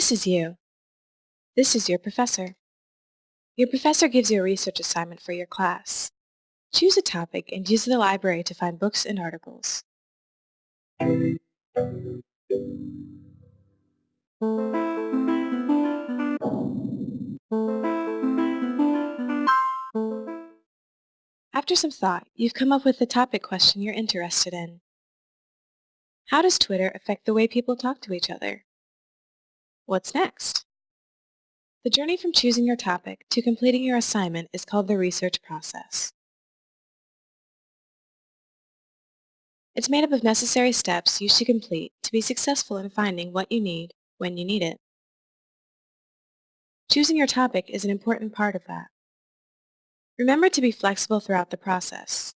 This is you. This is your professor. Your professor gives you a research assignment for your class. Choose a topic and use the library to find books and articles. After some thought, you've come up with the topic question you're interested in. How does Twitter affect the way people talk to each other? What's next? The journey from choosing your topic to completing your assignment is called the research process. It's made up of necessary steps you should complete to be successful in finding what you need when you need it. Choosing your topic is an important part of that. Remember to be flexible throughout the process.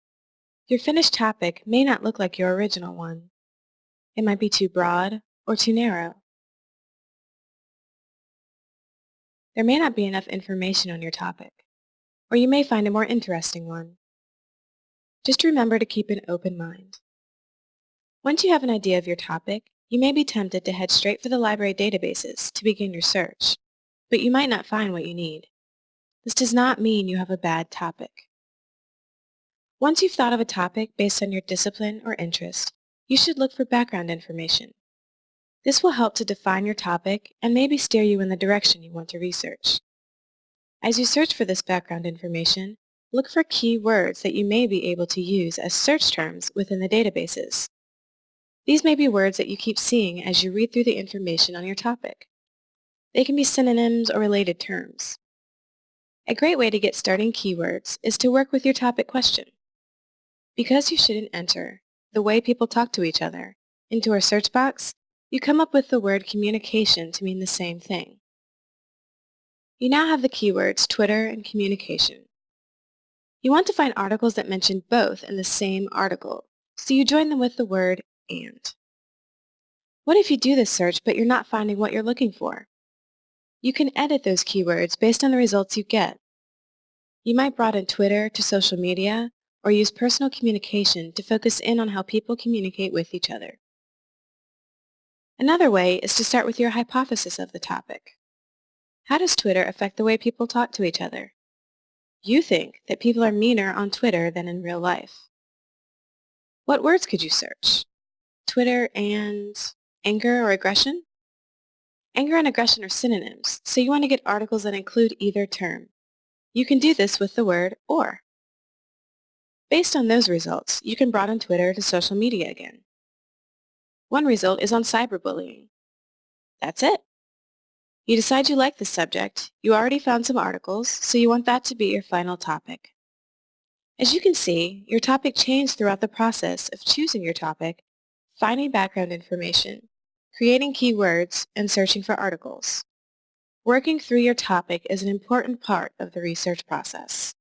Your finished topic may not look like your original one. It might be too broad or too narrow. There may not be enough information on your topic, or you may find a more interesting one. Just remember to keep an open mind. Once you have an idea of your topic, you may be tempted to head straight for the library databases to begin your search, but you might not find what you need. This does not mean you have a bad topic. Once you've thought of a topic based on your discipline or interest, you should look for background information. This will help to define your topic and maybe steer you in the direction you want to research. As you search for this background information, look for key words that you may be able to use as search terms within the databases. These may be words that you keep seeing as you read through the information on your topic. They can be synonyms or related terms. A great way to get starting keywords is to work with your topic question. Because you shouldn't enter the way people talk to each other into our search box, you come up with the word communication to mean the same thing. You now have the keywords Twitter and communication. You want to find articles that mention both in the same article, so you join them with the word and. What if you do this search but you're not finding what you're looking for? You can edit those keywords based on the results you get. You might broaden Twitter to social media or use personal communication to focus in on how people communicate with each other. Another way is to start with your hypothesis of the topic. How does Twitter affect the way people talk to each other? You think that people are meaner on Twitter than in real life. What words could you search? Twitter and anger or aggression? Anger and aggression are synonyms, so you want to get articles that include either term. You can do this with the word or. Based on those results, you can broaden Twitter to social media again. One result is on cyberbullying. That's it. You decide you like the subject, you already found some articles, so you want that to be your final topic. As you can see, your topic changed throughout the process of choosing your topic, finding background information, creating keywords, and searching for articles. Working through your topic is an important part of the research process.